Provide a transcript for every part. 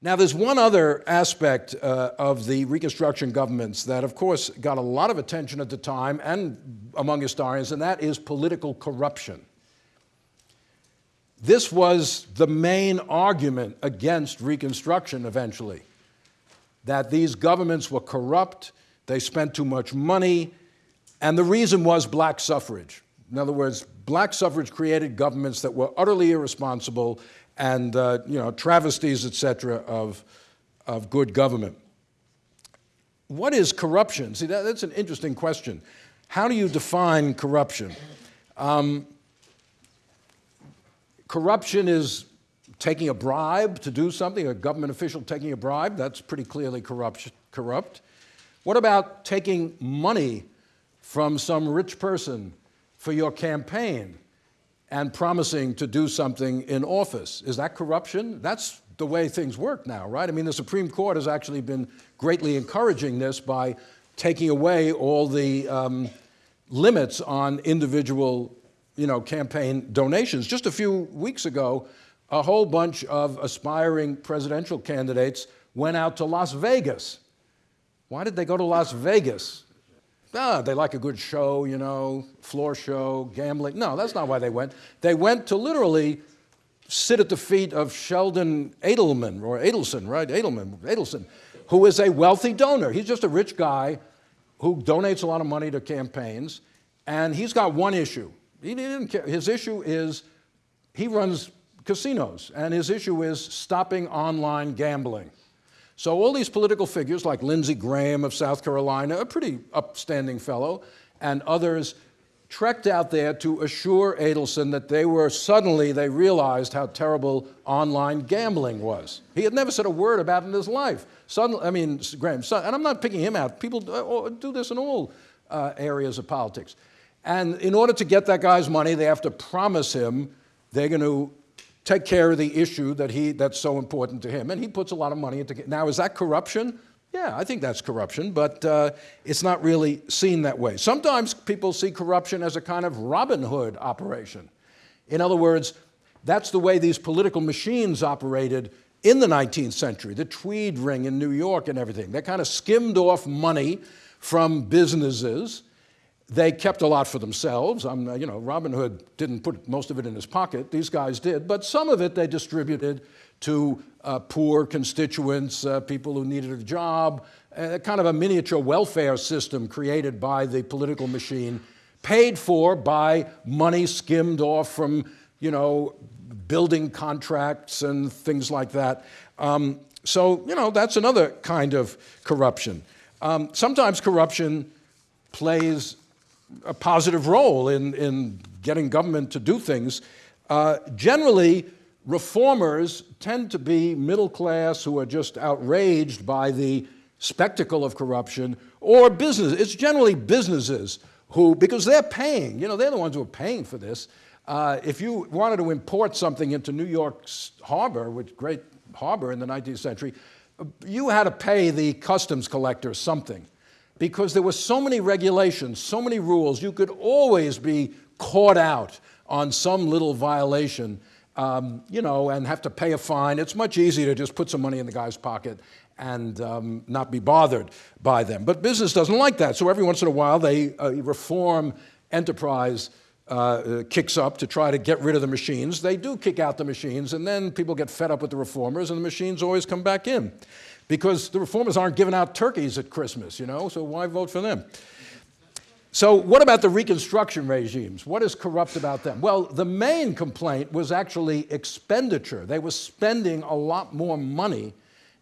Now, there's one other aspect uh, of the Reconstruction governments that, of course, got a lot of attention at the time and among historians, and that is political corruption. This was the main argument against Reconstruction eventually, that these governments were corrupt, they spent too much money, and the reason was black suffrage. In other words, black suffrage created governments that were utterly irresponsible and uh, you know, travesties, et cetera, of, of good government. What is corruption? See, that, that's an interesting question. How do you define corruption? Um, corruption is taking a bribe to do something, a government official taking a bribe, that's pretty clearly corrupt. corrupt. What about taking money from some rich person for your campaign? And promising to do something in office. Is that corruption? That's the way things work now, right? I mean, the Supreme Court has actually been greatly encouraging this by taking away all the um, limits on individual you know, campaign donations. Just a few weeks ago, a whole bunch of aspiring presidential candidates went out to Las Vegas. Why did they go to Las Vegas? Ah, they like a good show, you know, floor show, gambling. No, that's not why they went. They went to literally sit at the feet of Sheldon Adelman, or Adelson, right? Adelman, Adelson, who is a wealthy donor. He's just a rich guy who donates a lot of money to campaigns, and he's got one issue. He didn't care. His issue is he runs casinos, and his issue is stopping online gambling. So all these political figures like Lindsey Graham of South Carolina, a pretty upstanding fellow, and others trekked out there to assure Adelson that they were, suddenly they realized how terrible online gambling was. He had never said a word about it in his life. Suddenly, I mean, Graham, and I'm not picking him out. People uh, do this in all uh, areas of politics. And in order to get that guy's money, they have to promise him they're going to take care of the issue that he, that's so important to him. And he puts a lot of money into it. Now, is that corruption? Yeah, I think that's corruption, but uh, it's not really seen that way. Sometimes people see corruption as a kind of Robin Hood operation. In other words, that's the way these political machines operated in the 19th century, the Tweed ring in New York and everything. They kind of skimmed off money from businesses they kept a lot for themselves. I'm, you know, Robin Hood didn't put most of it in his pocket. These guys did. But some of it they distributed to uh, poor constituents, uh, people who needed a job, uh, kind of a miniature welfare system created by the political machine, paid for by money skimmed off from, you know, building contracts and things like that. Um, so, you know, that's another kind of corruption. Um, sometimes corruption plays a positive role in, in getting government to do things. Uh, generally, reformers tend to be middle class who are just outraged by the spectacle of corruption or business. It's generally businesses who, because they're paying, you know, they're the ones who are paying for this. Uh, if you wanted to import something into New York's harbor, which great harbor in the 19th century, you had to pay the customs collector something because there were so many regulations, so many rules, you could always be caught out on some little violation, um, you know, and have to pay a fine. It's much easier to just put some money in the guy's pocket and um, not be bothered by them. But business doesn't like that. So every once in a while, they uh, reform enterprise uh, kicks up to try to get rid of the machines. They do kick out the machines, and then people get fed up with the reformers, and the machines always come back in because the reformers aren't giving out turkeys at Christmas, you know, so why vote for them? So what about the Reconstruction regimes? What is corrupt about them? Well, the main complaint was actually expenditure. They were spending a lot more money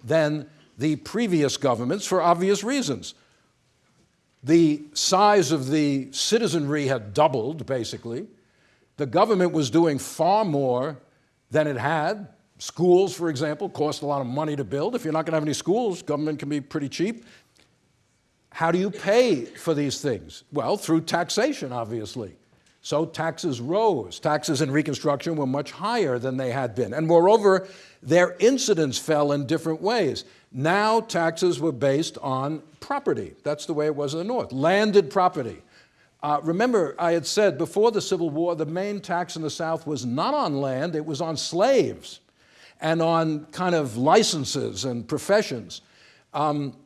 than the previous governments for obvious reasons. The size of the citizenry had doubled, basically. The government was doing far more than it had Schools, for example, cost a lot of money to build. If you're not going to have any schools, government can be pretty cheap. How do you pay for these things? Well, through taxation, obviously. So taxes rose. Taxes in Reconstruction were much higher than they had been. And moreover, their incidence fell in different ways. Now taxes were based on property. That's the way it was in the North, landed property. Uh, remember, I had said before the Civil War, the main tax in the South was not on land, it was on slaves. And on kind of licenses and professions. Um,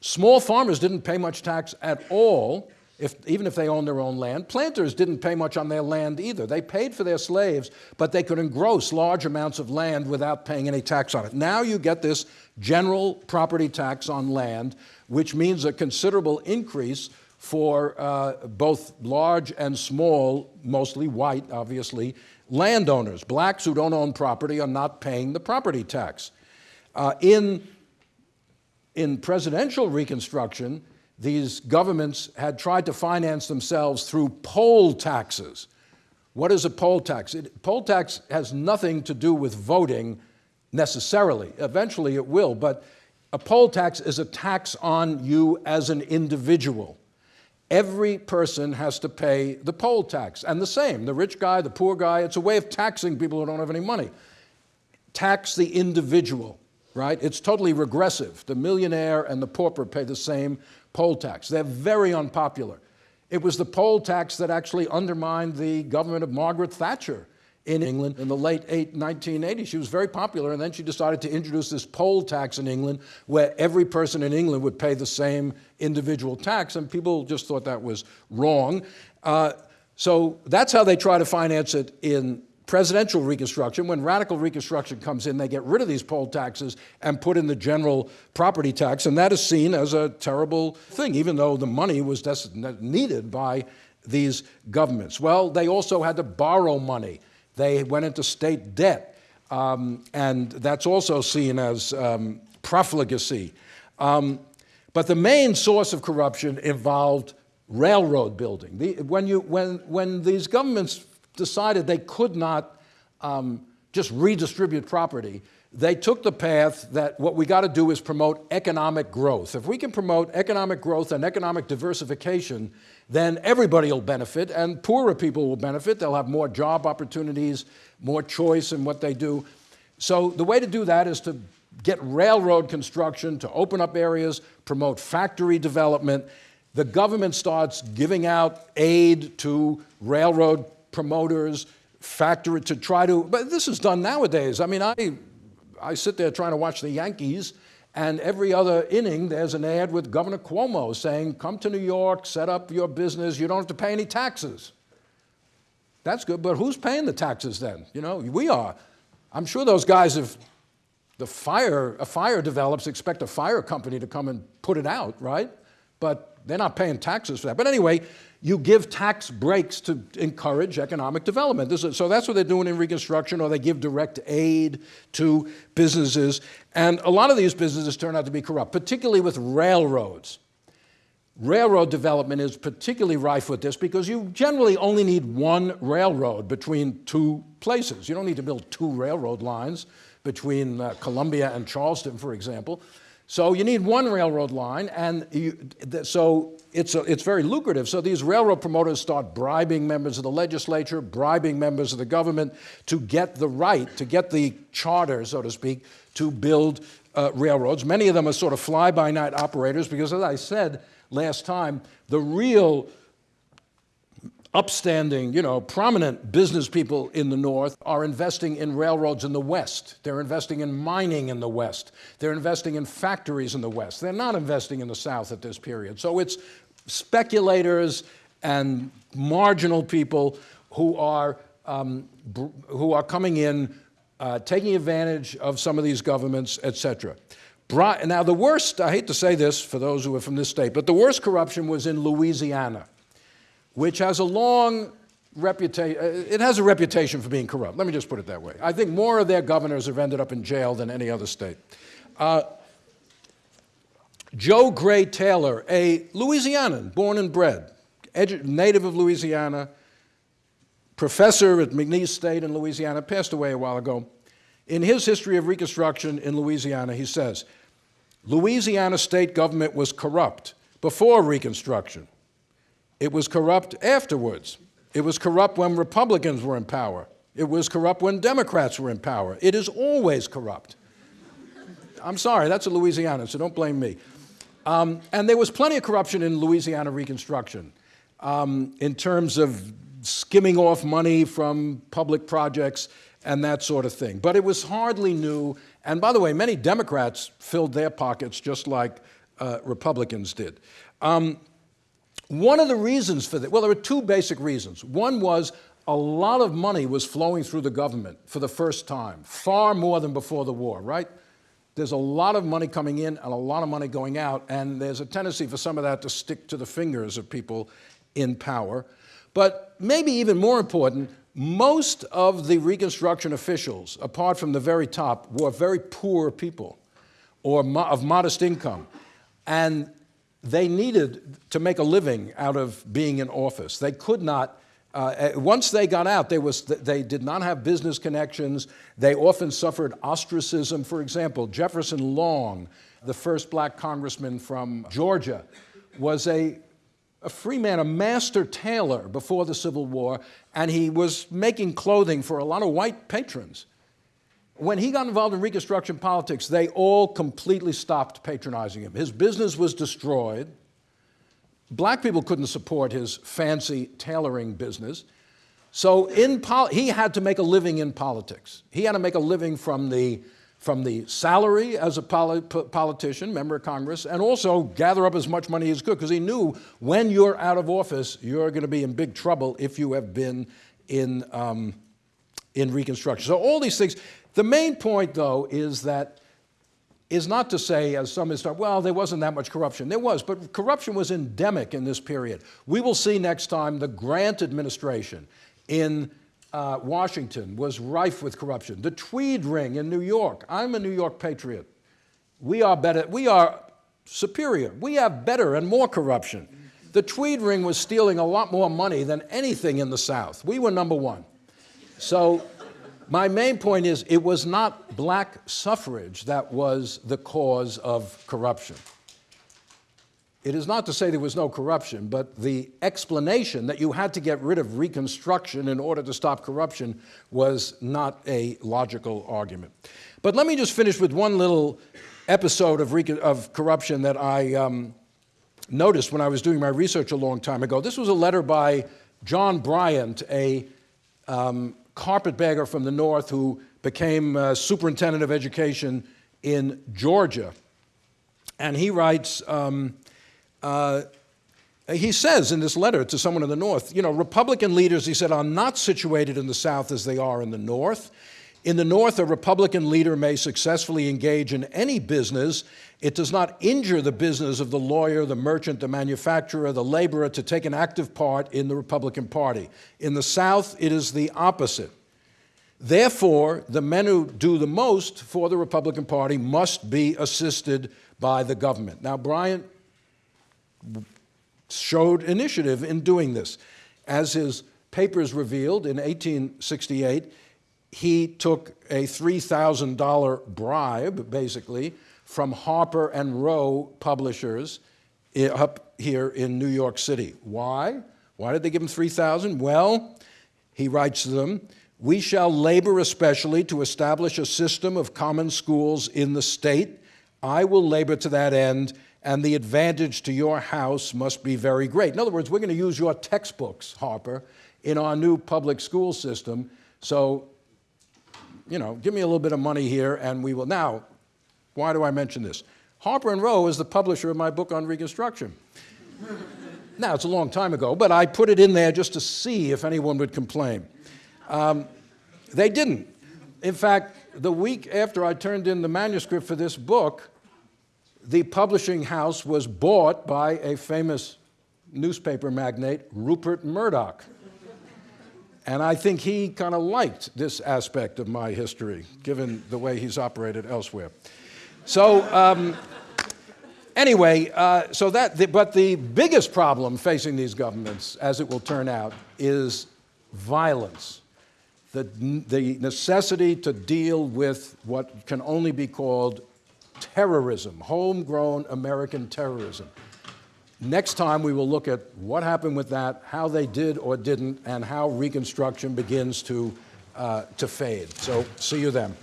small farmers didn't pay much tax at all, if, even if they owned their own land. Planters didn't pay much on their land either. They paid for their slaves, but they could engross large amounts of land without paying any tax on it. Now you get this general property tax on land, which means a considerable increase for uh, both large and small, mostly white, obviously, landowners. Blacks who don't own property are not paying the property tax. Uh, in, in presidential Reconstruction, these governments had tried to finance themselves through poll taxes. What is a poll tax? It, poll tax has nothing to do with voting necessarily. Eventually it will, but a poll tax is a tax on you as an individual. Every person has to pay the poll tax, and the same, the rich guy, the poor guy, it's a way of taxing people who don't have any money. Tax the individual, right? It's totally regressive. The millionaire and the pauper pay the same poll tax. They're very unpopular. It was the poll tax that actually undermined the government of Margaret Thatcher in England in the late 1980s. She was very popular, and then she decided to introduce this poll tax in England where every person in England would pay the same individual tax, and people just thought that was wrong. Uh, so that's how they try to finance it in presidential Reconstruction. When radical Reconstruction comes in, they get rid of these poll taxes and put in the general property tax, and that is seen as a terrible thing, even though the money was needed by these governments. Well, they also had to borrow money. They went into state debt, um, and that's also seen as um, profligacy. Um, but the main source of corruption involved railroad building. The, when, you, when, when these governments decided they could not um, just redistribute property, they took the path that what we got to do is promote economic growth. If we can promote economic growth and economic diversification, then everybody will benefit and poorer people will benefit. They'll have more job opportunities, more choice in what they do. So the way to do that is to get railroad construction, to open up areas, promote factory development. The government starts giving out aid to railroad promoters, factory to try to, but this is done nowadays. I mean, I I sit there trying to watch the Yankees, and every other inning, there's an ad with Governor Cuomo saying, come to New York, set up your business, you don't have to pay any taxes. That's good, but who's paying the taxes then? You know, we are. I'm sure those guys, if the fire, a fire develops, expect a fire company to come and put it out, right? But they're not paying taxes for that. But anyway, you give tax breaks to encourage economic development. Is, so that's what they're doing in Reconstruction, or they give direct aid to businesses. And a lot of these businesses turn out to be corrupt, particularly with railroads. Railroad development is particularly rife with this because you generally only need one railroad between two places. You don't need to build two railroad lines between uh, Columbia and Charleston, for example. So you need one railroad line, and you, so it's, a, it's very lucrative. So these railroad promoters start bribing members of the legislature, bribing members of the government to get the right, to get the charter, so to speak, to build uh, railroads. Many of them are sort of fly-by-night operators because, as I said last time, the real upstanding, you know, prominent business people in the North are investing in railroads in the West. They're investing in mining in the West. They're investing in factories in the West. They're not investing in the South at this period. So it's speculators and marginal people who are, um, who are coming in, uh, taking advantage of some of these governments, et cetera. Now, the worst, I hate to say this for those who are from this state, but the worst corruption was in Louisiana which has a long reputation, uh, it has a reputation for being corrupt. Let me just put it that way. I think more of their governors have ended up in jail than any other state. Uh, Joe Gray Taylor, a Louisianan, born and bred, native of Louisiana, professor at McNeese State in Louisiana, passed away a while ago. In his history of Reconstruction in Louisiana, he says, Louisiana state government was corrupt before Reconstruction. It was corrupt afterwards. It was corrupt when Republicans were in power. It was corrupt when Democrats were in power. It is always corrupt. I'm sorry, that's a Louisiana, so don't blame me. Um, and there was plenty of corruption in Louisiana Reconstruction um, in terms of skimming off money from public projects and that sort of thing. But it was hardly new. And by the way, many Democrats filled their pockets just like uh, Republicans did. Um, one of the reasons for that, well, there were two basic reasons. One was a lot of money was flowing through the government for the first time, far more than before the war, right? There's a lot of money coming in and a lot of money going out, and there's a tendency for some of that to stick to the fingers of people in power. But maybe even more important, most of the Reconstruction officials, apart from the very top, were very poor people or mo of modest income. And they needed to make a living out of being in office. They could not, uh, once they got out, they, was, they did not have business connections. They often suffered ostracism. For example, Jefferson Long, the first black congressman from Georgia, was a a free man, a master tailor before the Civil War, and he was making clothing for a lot of white patrons. When he got involved in Reconstruction politics, they all completely stopped patronizing him. His business was destroyed. Black people couldn't support his fancy tailoring business. So in he had to make a living in politics. He had to make a living from the from the salary as a politician, member of Congress, and also gather up as much money as could, because he knew when you're out of office, you're going to be in big trouble if you have been in, um, in Reconstruction. So all these things. The main point, though, is that is not to say, as some have said, well, there wasn't that much corruption. There was, but corruption was endemic in this period. We will see next time the Grant administration in uh, Washington was rife with corruption. The Tweed Ring in New York. I'm a New York patriot. We are better. We are superior. We have better and more corruption. The Tweed Ring was stealing a lot more money than anything in the South. We were number one. So my main point is it was not black suffrage that was the cause of corruption. It is not to say there was no corruption, but the explanation that you had to get rid of Reconstruction in order to stop corruption was not a logical argument. But let me just finish with one little episode of, of corruption that I um, noticed when I was doing my research a long time ago. This was a letter by John Bryant, a um, carpetbagger from the North who became uh, superintendent of education in Georgia. And he writes, um, uh, he says in this letter to someone in the North, you know, Republican leaders, he said, are not situated in the South as they are in the North. In the North, a Republican leader may successfully engage in any business. It does not injure the business of the lawyer, the merchant, the manufacturer, the laborer to take an active part in the Republican Party. In the South, it is the opposite. Therefore, the men who do the most for the Republican Party must be assisted by the government. Now, Bryant showed initiative in doing this. As his papers revealed in 1868, he took a $3,000 bribe, basically, from Harper and Row publishers up here in New York City. Why? Why did they give him 3,000? Well, he writes to them, we shall labor especially to establish a system of common schools in the state. I will labor to that end and the advantage to your house must be very great. In other words, we're going to use your textbooks, Harper, in our new public school system. So, you know, give me a little bit of money here and we will. Now, why do I mention this? Harper and Row is the publisher of my book on Reconstruction. now, it's a long time ago, but I put it in there just to see if anyone would complain. Um, they didn't. In fact, the week after I turned in the manuscript for this book, the publishing house was bought by a famous newspaper magnate, Rupert Murdoch. And I think he kind of liked this aspect of my history, given the way he's operated elsewhere. So, um, anyway, uh, so that, the, but the biggest problem facing these governments, as it will turn out, is violence. The, the necessity to deal with what can only be called terrorism, homegrown American terrorism. Next time we will look at what happened with that, how they did or didn't, and how Reconstruction begins to, uh, to fade. So see you then.